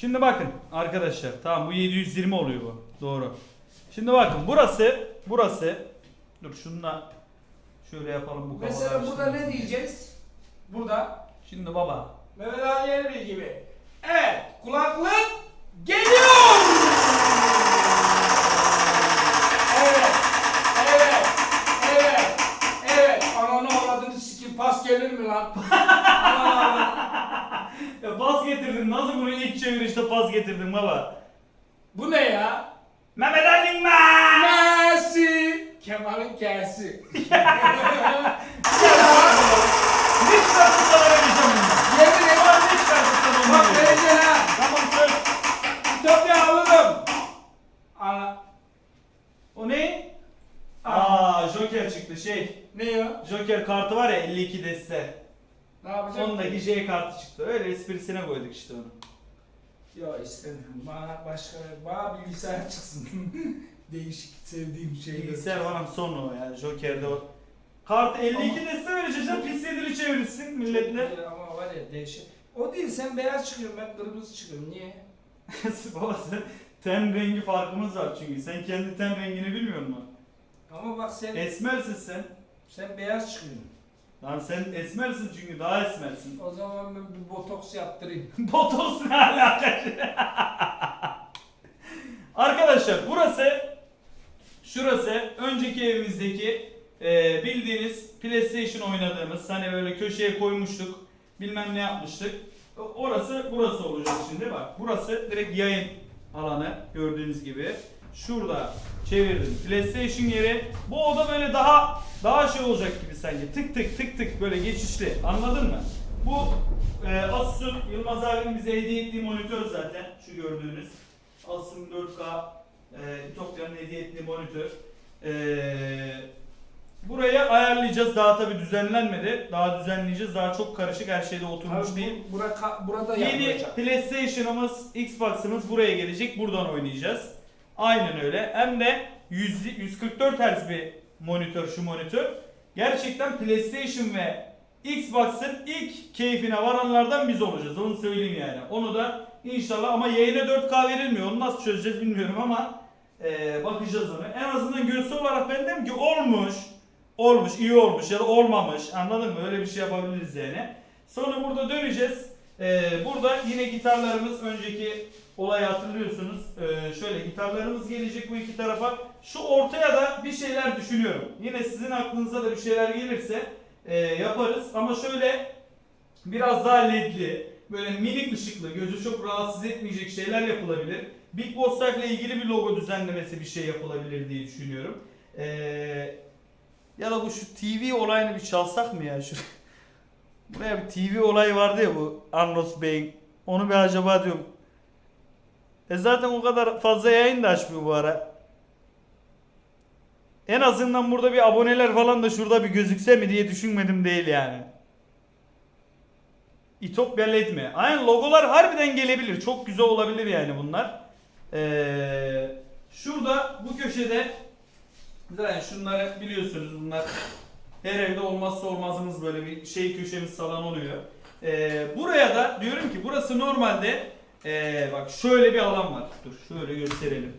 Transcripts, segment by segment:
Şimdi bakın arkadaşlar. Tamam bu 720 oluyor bu. Doğru. Şimdi bakın burası burası dur şununla şöyle yapalım bu Mesela burada ne diyeceğiz? Burada Şimdi baba Mehmet Ali Erbil gibi. Evet, kulaklık geliyor. Evet, evet, evet, evet. Ananı avradını sikim pas gelir mi lan? Ananı avradını. Ya pas getirdin. Nasıl bunu ilk çevirişte pas getirdin baba? Bu ne ya? Mehmet Ali Man! Messi. Kemal'in. Ne çıkartıp sana vereceğim bunu? Yemin ederim. Sana onu Bak vereceğim? vereceksin ha. Tamam söz. Ütopya alırım. Ana. O ne? Aa Joker çıktı şey. Ne o? Joker kartı var ya 52 deste. Ne yapacağım? Ondaki J kartı çıktı. Öyle esprisine koyduk işte onu. Yok istemiyorum. Bana başka, bana bilgisayar çıksın. Değişik sevdiğim şeyler. Bilgisayar falan son o ya. Joker'de o. Kartı 52 deste vereceğim. Pis yedili çevirsin milletle. Ama var ya dehşet. O değil sen beyaz çıkıyorsun ben kırmızı çıkıyorum. Niye? Baba sen ten rengi farkımız var çünkü. Sen kendi ten rengini bilmiyor musun? Ama bak sen Esmersin sen. sen beyaz çıkıyorsun. Lan sen esmersin çünkü daha esmersin. O zaman ben bir botoks yaptırayım. Botoks ne alakası? Arkadaşlar burası şurası önceki evimizdeki e, bildiğiniz PlayStation oynadığımız hani böyle köşeye koymuştuk bilmem ne yapmıştık. Orası burası olacak şimdi bak. Burası direkt yayın alanı gördüğünüz gibi. Şurada çevirdim PlayStation yeri. Bu oda böyle daha daha şey olacak gibi sanki. Tık tık tık tık böyle geçişli. Anladın mı? Bu e, Asus'un Yılmaz abinin bize hediye ettiği monitör zaten. Şu gördüğünüz. Asus'un 4K e, Ütopya'nın hediye ettiği monitör. E, burayı ayarlayacağız. Daha tabi düzenlenmedi. Daha düzenleyeceğiz. Daha çok karışık her şeyde oturmuş Abi değil. bu, bura, burada Yeni yapılacak. PlayStation'ımız, Xbox'ımız buraya gelecek. Buradan oynayacağız. Aynen öyle. Hem de 100, 144 Hz bir monitör şu monitör. Gerçekten PlayStation ve Xbox'ın ilk keyfine varanlardan biz olacağız. Onu söyleyeyim yani. Onu da inşallah ama yayına 4K verilmiyor. Onu nasıl çözeceğiz bilmiyorum ama eee, bakacağız onu. En azından görsel olarak ben dedim ki olmuş. Olmuş, iyi olmuş ya da olmamış. Anladın mı? Öyle bir şey yapabiliriz yani. Sonra burada döneceğiz. Ee, burada yine gitarlarımız önceki olayı hatırlıyorsunuz. Ee, şöyle gitarlarımız gelecek bu iki tarafa. Şu ortaya da bir şeyler düşünüyorum. Yine sizin aklınıza da bir şeyler gelirse e, yaparız. Ama şöyle biraz daha ledli, böyle minik ışıklı, gözü çok rahatsız etmeyecek şeyler yapılabilir. Big Boss ile ilgili bir logo düzenlemesi bir şey yapılabilir diye düşünüyorum. Ee, ya da bu şu TV olayını bir çalsak mı ya? Şu Buraya bir TV olayı vardı ya bu Anlos Bey'in. Onu bir acaba diyorum. E zaten o kadar fazla yayın da açmıyor bu ara. En azından burada bir aboneler falan da şurada bir gözükse mi diye düşünmedim değil yani. İtopya LED mi? Aynen logolar harbiden gelebilir. Çok güzel olabilir yani bunlar. Ee, şurada bu köşede zaten şunları biliyorsunuz bunlar her evde olmazsa olmazımız böyle bir şey köşemiz salon oluyor. Ee, buraya da diyorum ki burası normalde ee, bak şöyle bir alan var. Dur şöyle gösterelim.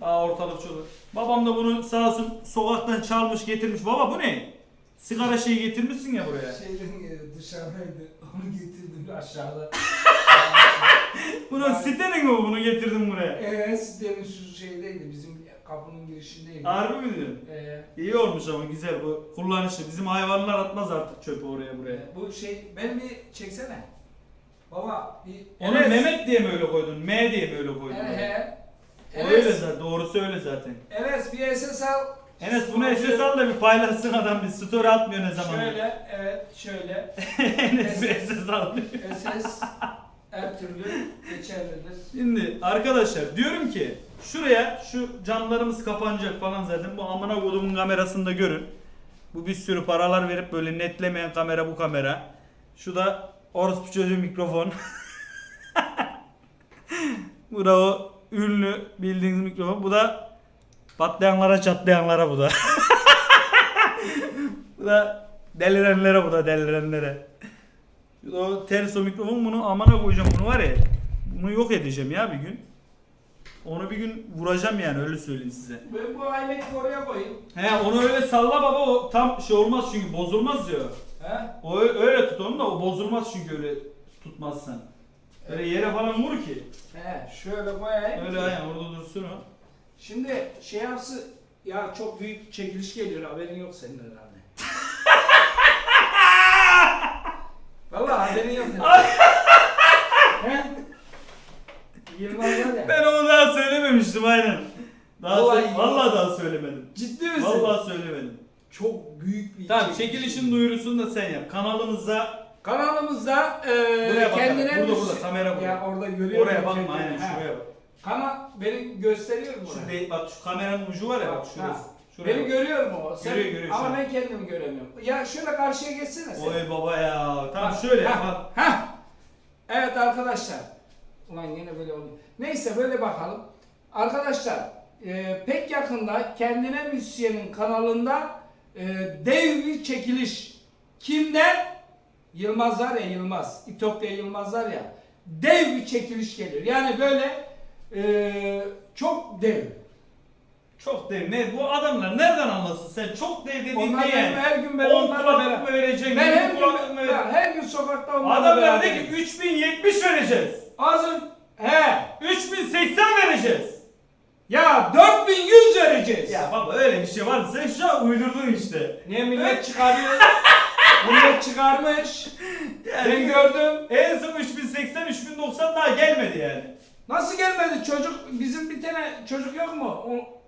Daha ortalık çok. Babam da bunu sağ olsun sokaktan çalmış getirmiş. Baba bu ne? Sigara şeyi getirmişsin ya buraya. Şeyden e, dışarıdaydı. Onu getirdim aşağıda. Bunun sitenin mi bu? bunu getirdin buraya? Eee sitenin şu şeydeydi bizim kapının girişindeydi. Harbi mi diyorsun? Ee, İyi olmuş ama güzel bu kullanışlı. Bizim hayvanlar atmaz artık çöpü oraya buraya. bu şey ben bir çeksene. Baba bir Onu Mehmet diye mi öyle koydun? M diye mi öyle koydun? He he. O öyle zaten. Doğrusu öyle zaten. Enes bir SS al. Enes bunu SS al da bir paylaşsın adam bir story atmıyor ne zaman. Şöyle evet şöyle. Enes bir SS al. SS her türlü geçerlidir. Şimdi arkadaşlar diyorum ki şuraya şu camlarımız kapanacak falan zaten bu amına kodumun kamerasında görün. Bu bir sürü paralar verip böyle netlemeyen kamera bu kamera. Şu da orospu çocuğu mikrofon. bu da o ünlü bildiğiniz mikrofon. Bu da patlayanlara çatlayanlara bu da. bu da delirenlere bu da delirenlere. Şu da o ters o mikrofon bunu amana koyacağım bunu var ya. Onu yok edeceğim ya bir gün. Onu bir gün vuracağım yani öyle söyleyeyim size. Ben bu aileti oraya koyayım. He onu öyle salla baba o tam şey olmaz çünkü bozulmaz diyor. He? O öyle tut onu da o bozulmaz çünkü öyle tutmazsan. Öyle yere falan vur ki. He, şöyle koyayım. Öyle aynen orada dursun o. Şimdi şey yapsı ya çok büyük çekiliş geliyor haberin yok senin herhalde. Vallahi haberin yok. He? Yılmaz var ya. Ben onu daha söylememiştim aynen. Daha Vallahi- sö- vallahi daha söylemedim. Ciddi misin? Vallahi söylemedim. Çok büyük bir Tamam çekiliş. çekilişin duyurusunu da sen yap. Kanalımızda Kanalımızda e, Buraya bak kendine burada, müzik- burada, kamera burada. Ya orada görüyor oraya bakma kendini? aynen Ha. şuraya bak. Kanal beni gösteriyor mu? Şu oraya? de- bak şu kameranın ucu var ya bak Ha. şurası. Şuraya Beni bak. görüyor mu o? Sen, Görüyor, görüyor şu Ama an. ben kendimi göremiyorum. Ya şöyle karşıya geçsene sen. Oy baba ya. Tamam Bak, şöyle ha, bak. ha. Evet arkadaşlar. Ulan yine böyle oldu. Neyse böyle bakalım. Arkadaşlar e, pek yakında kendine müzisyenin kanalında e, dev bir çekiliş. Kimden? Yılmaz var ya Yılmaz. İtopya Yılmaz var ya. Dev bir çekiliş geliyor. Yani böyle e, çok dev. Çok dev. Ne bu adamlar nereden anlasın sen? Çok dev dediğin Onlar ne benim yani? her gün ben 10 onlarla kulaklık mı beraber. vereceksin? Ben 20 her gün, ya, her gün sokakta onlarla Adamlar beraberim. dedi ki 3070 vereceğiz. Azın he 3080 vereceğiz. Ya 4100 vereceğiz. Ya baba öyle bir şey var. Sen şu an uydurdun işte. Niye millet çıkarıyor? millet çıkarmış. Ben gördüm. En son 3080 3090 daha gelmedi yani. Nasıl gelmedi çocuk? Bizim bir tane çocuk yok mu? O,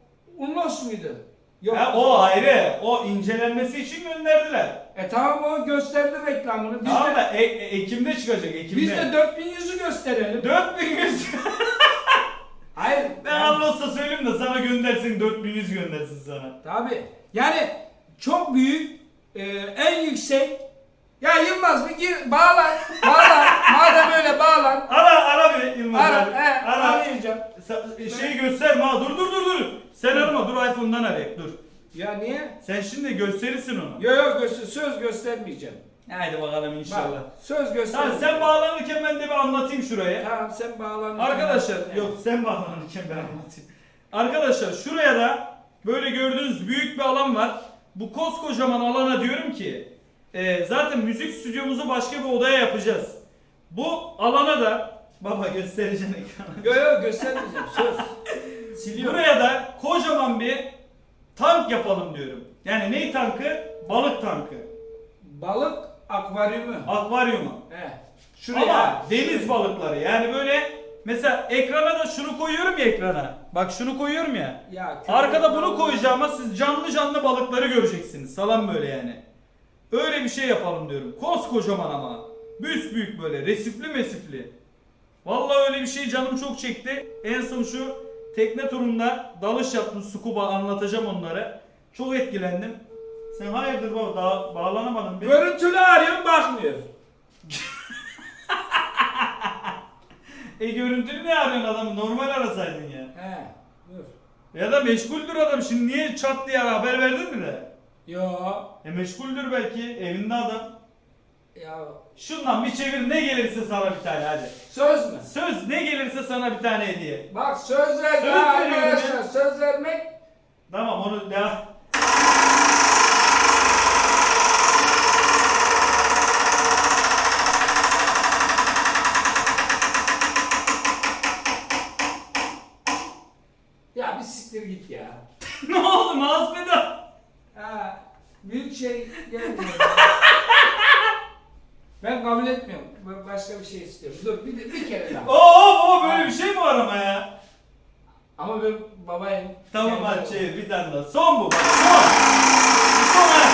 Unlos muydu? Yok. Ha, o ayrı. O incelenmesi için gönderdiler. E tamam o gösterdi reklamını. Biz tamam de, da e- e- Ekim'de çıkacak Ekim'de. biz de 4100'ü gösterelim. 4100. Hayır. ben yani- Anlos'ta söyleyeyim de sana göndersin 4100 göndersin sana. Tabi. Yani çok büyük, e, en yüksek. Ya Yılmaz bir gir, bağlan, bağlan. Madem öyle bağlan. Ara ara bir Yılmaz Ara, abi. he, Ara. arayacağım. Şeyi gösterme ha. Dur dur dur dur. Sen arama dur iPhone'dan arayıp dur. Ya niye? Sen şimdi gösterirsin onu. Yok yok göster, söz göstermeyeceğim. Haydi bakalım inşallah. Bak, söz Tamam göstermeyeceğim. sen bağlanırken ben de bir anlatayım şuraya. Tamam sen bağlan. Arkadaşlar Evet. yok sen bağlanırken ben anlatayım. Arkadaşlar şuraya da böyle gördüğünüz büyük bir alan var. Bu koskocaman alana diyorum ki e, zaten müzik stüdyomuzu başka bir odaya yapacağız. Bu alana da baba göstereceğim ekrana. Yok yok göstermeyeceğim söz. Siliyorum. Buraya da kocaman bir tank yapalım diyorum. Yani ney tankı? Balık tankı. Balık akvaryumu. Akvaryumu. He. Şuraya. Ama deniz balıkları yani böyle mesela ekrana da şunu koyuyorum ya ekrana. Bak şunu koyuyorum ya. Ya, Arkada bunu balığı. koyacağıma siz canlı canlı balıkları göreceksiniz. Salam böyle yani. Öyle bir şey yapalım diyorum. Koskocaman ama. büyük böyle resifli mesifli. Vallahi öyle bir şey canım çok çekti. En son şu tekne turunda dalış yaptım scuba anlatacağım onları. Çok etkilendim. Sen hayırdır baba daha bağlanamadın. Bir- Görüntülü arıyorum bakmıyor. E görüntülü ne arıyorsun adam? Normal arasaydın ya. He. Dur. Ya da meşguldür adam. Şimdi niye çat diye haber verdin mi de? Yo. E meşguldür belki. Evinde adam. Ya. Şundan bir çevir ne gelirse sana bir tane hadi. Söz mü? Söz ne gelirse sana bir tane hediye. Bak söz ver Söz arkadaşlar. Söz vermek Tamam onu devam. ya bir siktir git ya. ne oldu mouse pedal? Ha, büyük şey gelmiyor. ben kabul etmiyorum. Ben başka bir şey istiyorum. Dur bir, de- bir kere daha. Oo, oo böyle bir şey mi var ama ya? Ama ben babayım. Tamam Kendim- hadi daha. Son bu son. Son ha.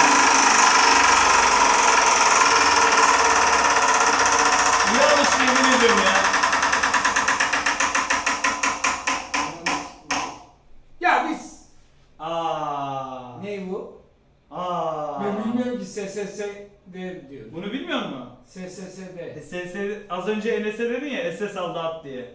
İyi alıştı yemin ediyorum ya. Ya biz. Aa. Ne bu? Aa. Ben bilmiyorum ki SSS de diyor. Bunu bilmiyor musun? SSS de. E, az önce Enes'e dedin ya SS aldı at diye.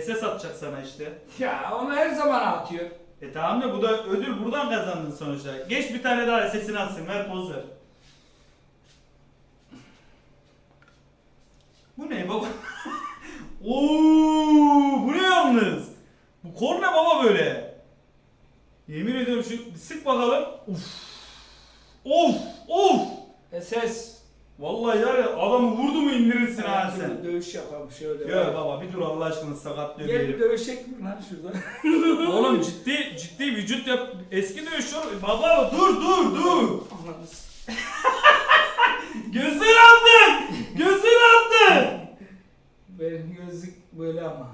SS atacak sana işte. Ya onu her zaman atıyor. E tamam da bu da ödül buradan kazandın sonuçta. Geç bir tane daha SS'ini atsın ver poz ver. Bu ne baba? Oo, bu ne yalnız? Bu kor ne baba böyle? Yemin ediyorum şu bir sık bakalım. Uf. Of, of. SS. Vallahi ya adamı vurdu mu indirirsin ha Her türlü sen. Dövüş yapalım şöyle. Yok baba bir dur Allah aşkına sakatlıyor Gel bir diyelim. dövüşecek mi lan şurada? Oğlum ciddi ciddi vücut yap. Eski dövüşüyor. Baba dur dur dur. Ananı s- Gözün attın. Gözün attın. Benim gözlük böyle ama.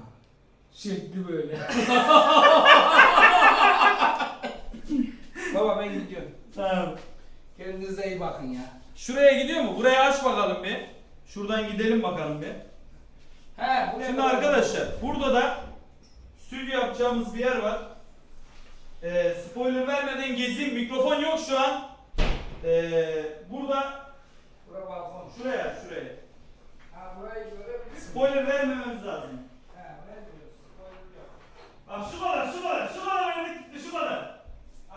Şekli böyle. Baba ben gidiyorum. Tamam. Kendinize iyi bakın ya. Şuraya gidiyor mu? Buraya aç bakalım bir. Şuradan gidelim bakalım bir. He, buraya Şimdi arkadaşlar burada da stüdyo yapacağımız bir yer var. Ee, spoiler vermeden gezeyim. Mikrofon yok şu an. Ee, burada Buraya balkon. şuraya şuraya. Ha burayı görebilir miyim? Spoiler vermememiz lazım. He, burayı görüyorsun. Spoiler yok. Bak şu kadar şu kadar şu kadar öyle gitti şu kadar.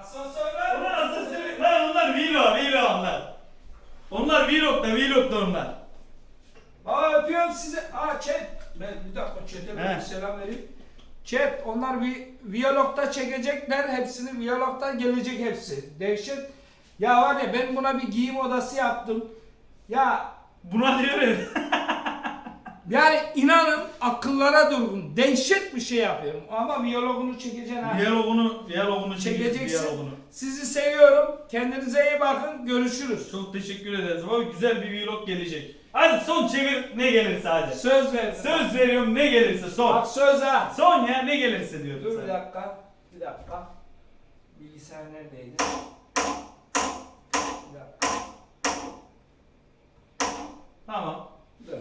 Asansör var mı? Onlar asansör lan onlar vlog vlog onlar. Onlar vlog da vlog da onlar. Aa öpüyorum sizi. Aa chat. Ben bir dakika He. bir selam vereyim. Chat onlar vi Viyolog'da çekecekler hepsini. Viyolog'da gelecek hepsi. Dehşet. Ya var ya ben buna bir giyim odası yaptım. Ya Buna diyorum. yani inanın akıllara durgun. Dehşet bir şey yapıyorum. Ama viyologunu çekeceksin. Diyalogunu, diyalogunu çekeceğiz Çekeceksin. diyalogunu. Sizi seviyorum. Kendinize iyi bakın. Görüşürüz. Çok teşekkür ederiz. Baba güzel bir vlog gelecek. Hadi son çevir ne gelirse hadi. Söz verdim. Söz veriyorum ne gelirse son. Bak söz ha. Son ya ne gelirse diyorum Dur bir sana. dakika. Bir dakika. Bilgisayar neredeydi? Bir dakika. Tamam. Dur.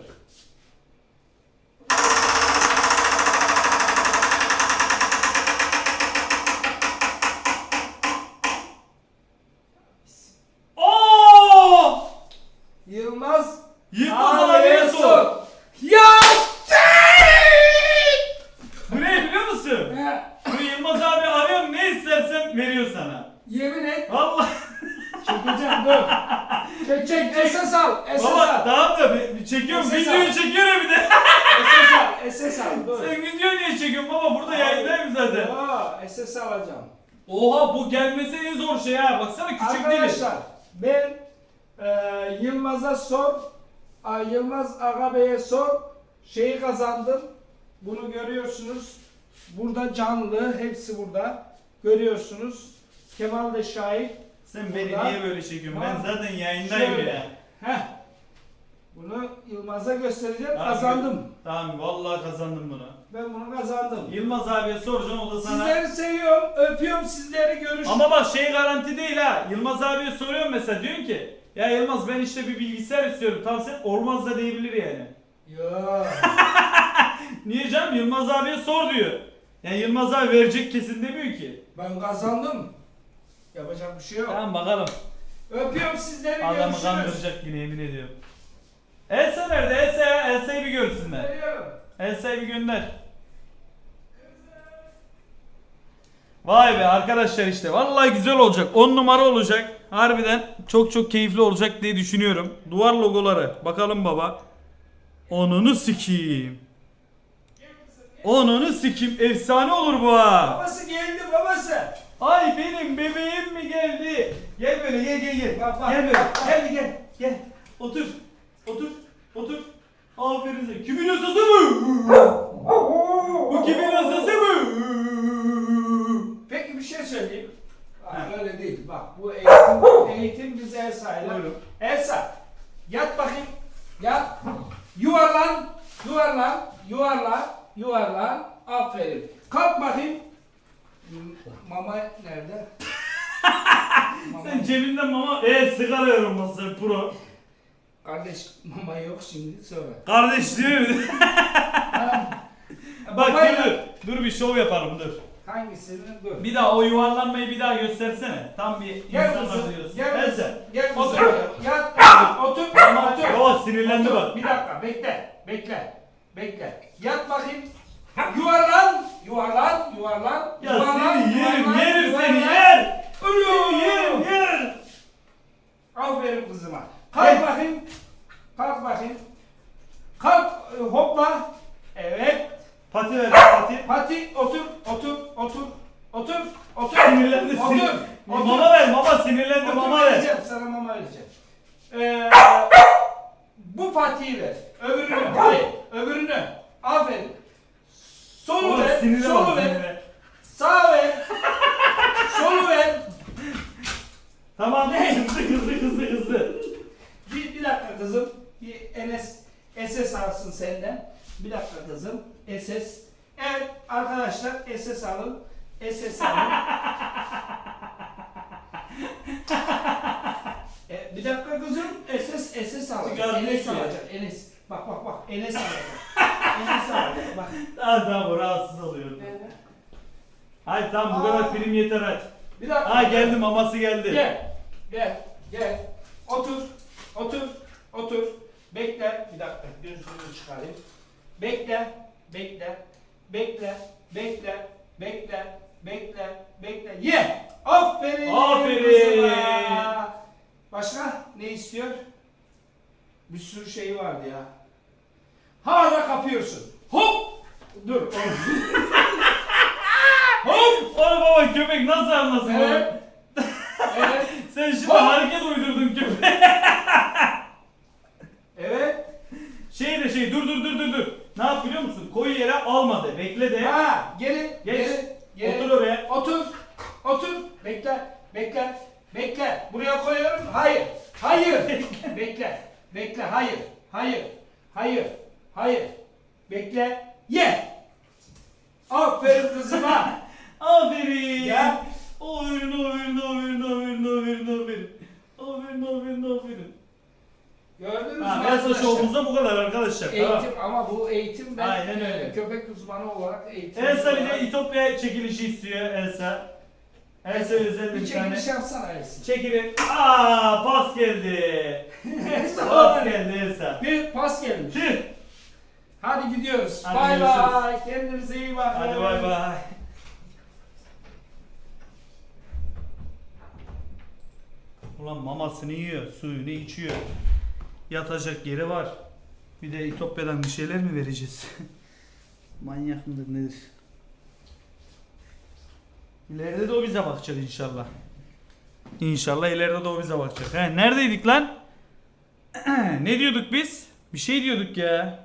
Oo! Yılmaz. Yılmaz abiye abiye sor. Ya Bu ne biliyor musun? He, Bu Yılmaz abi arıyorum ne istersen veriyor sana. Yemin et. Vallahi. Çekeceğim dur. Çek çek. Esas al. Esas Baba al. tamam da bir- bir çekiyorum. Ses Videoyu al. çekiyorum bir de. Esas al. Esas al. Dur. Sen video niye çekiyorsun baba? Burada yayındayım zaten. Aa, esas alacağım. Oha bu gelmesi en zor şey ha. Baksana küçük değil. Arkadaşlar ben e, Yılmaz'a sor, a, Yılmaz Aga Bey'e sor, şeyi kazandım. Bunu görüyorsunuz. Burada canlı, hepsi burada. Görüyorsunuz. Kemal de şahit. Sen beni niye böyle çekiyorsun? Ben zaten yayındayım Şöyle. ya. Heh. Bunu Yılmaz'a göstereceğim. Tamam, kazandım. Tamam vallahi kazandım bunu. Ben bunu kazandım. Yılmaz abiye soracağım o da sana. Sizleri seviyorum. Öpüyorum sizleri. Görüşürüz. Ama bak şey garanti değil ha. Yılmaz abiye soruyorum mesela diyorsun ki ya Yılmaz ben işte bir bilgisayar istiyorum. Tam sen olmaz da diyebilir yani. Ya. Niye canım? Yılmaz abiye sor diyor. Yani Yılmaz abi verecek kesin demiyor ki. Ben kazandım. Yapacak bir şey yok. Tamam bakalım. Öpüyorum sizleri. Adamı görüşürüz. kandıracak yine yemin ediyorum. Elsa nerede? Elsa. Elsa'yı bir görsünler. Elsa'yı bir gönder. Vay be arkadaşlar işte. Vallahi güzel olacak. 10 numara olacak. Harbiden çok çok keyifli olacak diye düşünüyorum. Duvar logoları. Bakalım baba. Onunu sikeyim. Onunu sikeyim. Efsane olur bu ha. Babası geldi babası. Ay benim bebeğim mi geldi? Gel böyle gel gel gel. Bak, bak, Gel böyle. Gel gel gel. Otur otur otur Aferin sana kimin asası bu Bu kimin asası bu Peki bir şey söyleyeyim. Bak, Ha. öyle değil. Bak bu eğitim, eğitim biz Elsa ile. Buyurun. Elsa yat bakayım. Yat. Yuvarlan. Yuvarlan. Yuvarlan. Yuvarlan. Aferin. Kalk bakayım. Mama nerede? mama. Sen cebinden mama e sigara yorulması pro. Kardeş mama yok şimdi sonra. Kardeş değil mi? Bak dur dur. Dur bir şov yapalım dur. Hangisini dur. Bir daha o yuvarlanmayı bir daha göstersene. Tam bir Gel insanlar kızım. diyorsun. Gel Neyse. kızım. Gel Otur. Yat. Otur. Tamam. Otur. Baba sinirlendi Otur. bak. Bir dakika bekle. Bekle. Bekle. Yat bakayım. Yuvarlan. Yuvarlan. Yuvarlan. Ya yuvarlan, seni yerim yerim seni yer. Seni yerim yer. Aferin kızıma. Kalk Gel. bakayım. Kalk bakayım. Kalk. e, Hopla. Evet. Pati ver pati. Pati otur, otur, otur, otur, otur. Sinirlendi. Otur, sinir- otur. Mama ver mama sinirlendi Otur, mama ver. vereceğim, sana mama vereceğim. Ee, bu patiyi ver. Öbürünü, hayır, öbürünü. Aferin. Solu Oğlum ver, solu ver, sinirle. sağ ver, solu ver. Tamam hızlı hızlı hızlı hızlı. Bir, bir dakika kızım. Bir NS, SS alsın senden. Bir dakika kızım. SS. Evet arkadaşlar SS alın. SS alın. e, bir dakika kızım. SS SS. Çıkar Enes alacak. Enes. Bak bak bak. Enes alacak. Enes alacak. Bak. Tamam tamam bu rahatsız oluyor. Hayır tamam bu kadar film yeter hadi. Bir dakika. Ha geldi maması geldi. Gel. Gel. Gel. Otur. Otur. Otur. Bekle. Bir dakika. Gözlüğümü çıkarayım. Bekle. Bekle. Bekle. Bekle. Bekle. Bekle. Bekle. Ye. Aferin. Aferin. Başka ne istiyor? Bir sürü şey vardı ya. Hala kapıyorsun. Hop. Dur. Hop. Oğlum baba köpek nasıl anlasın Evet. Evet. Sen şimdi Hop. hareket uydurdun köpeğe. Evet. Şey de şey dur dur dur dur dur. Ne yap biliyor musun? Koyu yere almadı. Bekle de. Ha, geri, Geç. geri, geri. Otur oraya. Otur, otur. Bekle, bekle, bekle. Buraya koyuyorum. Hayır, hayır. bekle, bekle. Hayır, hayır, hayır, hayır. Bekle, ye. Aferin kızıma. Aferin. Gel. Aferin aferin aferin aferin aferin aferin. Aferin aferin aferin. Gördünüz mü Ha, Elsa arkadaşlar? Show'umuzda bu kadar arkadaşlar. Eğitim Tamam. ama bu eğitim ben Aynen e, öyle. köpek uzmanı olarak eğitim. Elsa bir de İtopya çekilişi istiyor Elsa. Elsa özel bir bir tane. çekiliş yapsana Elsa. Çekilin. Aa pas geldi. Elsa, Pas geldi Elsa. Bir pas gelmiş. Tüh. Hadi gidiyoruz. Hadi Bay görüşürüz. bay. Kendinize iyi bakın. Hadi bay bay. Ulan mamasını yiyor, suyunu içiyor. Yatacak yeri var. Bir de İtopya'dan bir şeyler mi vereceğiz? Manyak mıdır nedir? İleride de o bize bakacak inşallah. İnşallah ileride de o bize bakacak. He, neredeydik lan? ne diyorduk biz? Bir şey diyorduk ya.